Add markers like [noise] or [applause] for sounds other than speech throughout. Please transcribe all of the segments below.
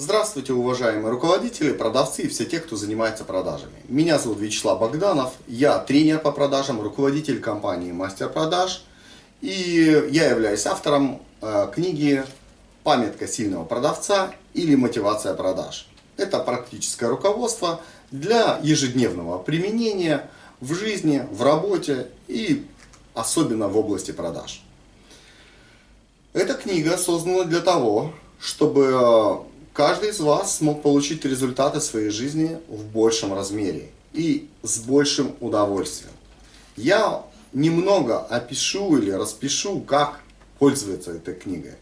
Здравствуйте, уважаемые руководители, продавцы и все те, кто занимается продажами. Меня зовут Вячеслав Богданов, я тренер по продажам, руководитель компании Мастер Продаж. И я являюсь автором э, книги «Памятка сильного продавца» или «Мотивация продаж». Это практическое руководство для ежедневного применения в жизни, в работе и особенно в области продаж. Эта книга создана для того, чтобы э, каждый из вас смог получить результаты своей жизни в большем размере и с большим удовольствием. Я немного опишу или распишу, как пользоваться этой книгой.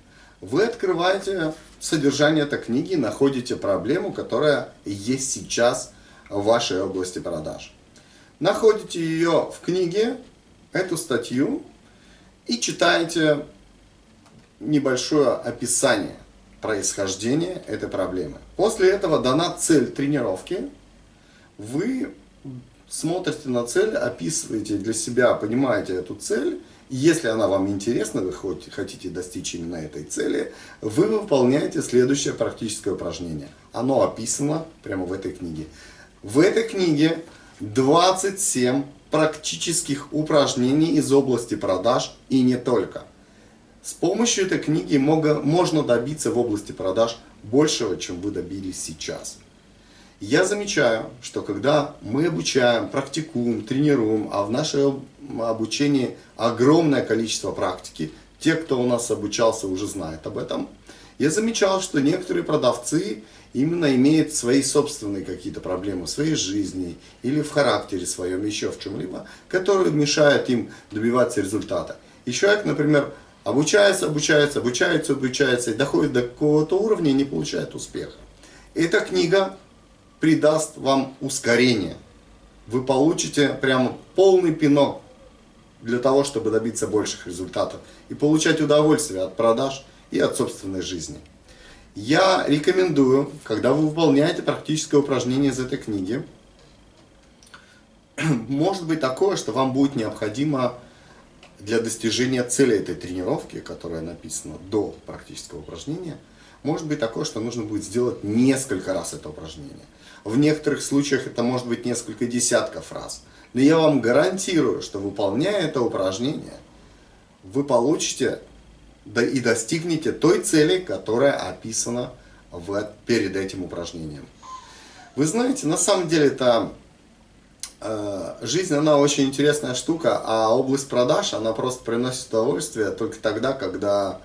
Вы открываете содержание этой книги, находите проблему, которая есть сейчас в вашей области продаж. Находите ее в книге, эту статью, и читаете небольшое описание происхождения этой проблемы. После этого дана цель тренировки. Вы смотрите на цель, описываете для себя, понимаете эту цель. Если она вам интересна, вы хотите достичь именно этой цели, вы выполняете следующее практическое упражнение. Оно описано прямо в этой книге. В этой книге 27 практических упражнений из области продаж и не только. С помощью этой книги можно добиться в области продаж большего, чем вы добились сейчас. Я замечаю, что когда мы обучаем, практикуем, тренируем, а в нашем обучении огромное количество практики, те, кто у нас обучался, уже знают об этом, я замечал, что некоторые продавцы именно имеют свои собственные какие-то проблемы в своей жизни или в характере своем, еще в чем-либо, которые мешают им добиваться результата. И человек, например, Обучается, обучается, обучается, обучается и доходит до какого-то уровня и не получает успеха. Эта книга придаст вам ускорение. Вы получите прямо полный пинок для того, чтобы добиться больших результатов и получать удовольствие от продаж и от собственной жизни. Я рекомендую, когда вы выполняете практическое упражнение из этой книги, [clears throat] может быть такое, что вам будет необходимо для достижения цели этой тренировки, которая написана до практического упражнения, может быть такое, что нужно будет сделать несколько раз это упражнение. В некоторых случаях это может быть несколько десятков раз. Но я вам гарантирую, что выполняя это упражнение, вы получите и достигнете той цели, которая описана в, перед этим упражнением. Вы знаете, на самом деле это жизнь, она очень интересная штука, а область продаж, она просто приносит удовольствие только тогда, когда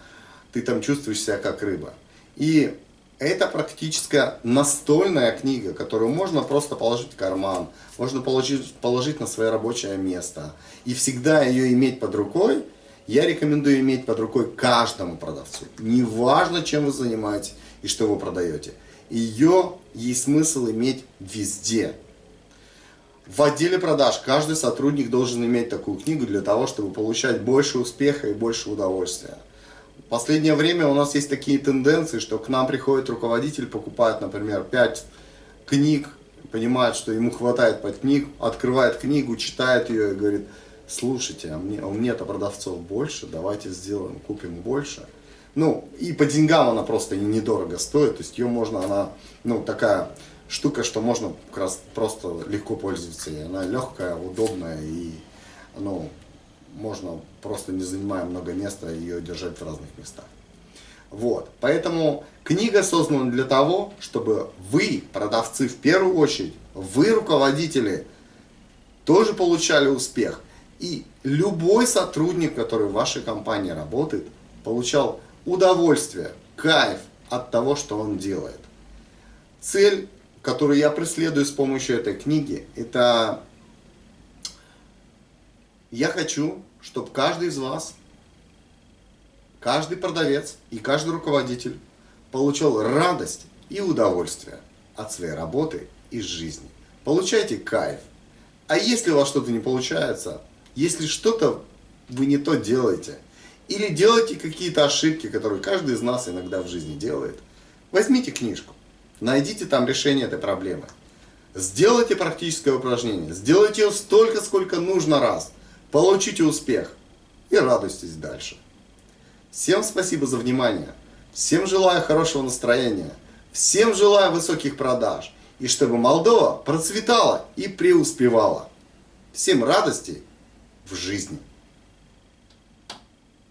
ты там чувствуешь себя как рыба. И это практически настольная книга, которую можно просто положить в карман, можно положить, положить на свое рабочее место. И всегда ее иметь под рукой, я рекомендую иметь под рукой каждому продавцу. Неважно, чем вы занимаетесь и что вы продаете. Ее есть смысл иметь везде. В отделе продаж каждый сотрудник должен иметь такую книгу для того, чтобы получать больше успеха и больше удовольствия. В последнее время у нас есть такие тенденции, что к нам приходит руководитель, покупает, например, 5 книг, понимает, что ему хватает под книг, открывает книгу, читает ее и говорит, слушайте, а мне, а мне-то продавцов больше, давайте сделаем, купим больше. Ну, и по деньгам она просто недорого стоит, то есть ее можно, она, ну, такая штука, что можно как раз просто легко пользоваться. И она легкая, удобная и ну, можно просто не занимая много места ее держать в разных местах. Вот, поэтому книга создана для того, чтобы вы, продавцы в первую очередь, вы, руководители, тоже получали успех. И любой сотрудник, который в вашей компании работает, получал удовольствие, кайф от того, что он делает. Цель которую я преследую с помощью этой книги, это я хочу, чтобы каждый из вас, каждый продавец и каждый руководитель получал радость и удовольствие от своей работы и жизни. Получайте кайф. А если у вас что-то не получается, если что-то вы не то делаете, или делаете какие-то ошибки, которые каждый из нас иногда в жизни делает, возьмите книжку. Найдите там решение этой проблемы. Сделайте практическое упражнение. Сделайте его столько, сколько нужно раз. Получите успех. И радуйтесь дальше. Всем спасибо за внимание. Всем желаю хорошего настроения. Всем желаю высоких продаж и чтобы Молдова процветала и преуспевала. Всем радости в жизни!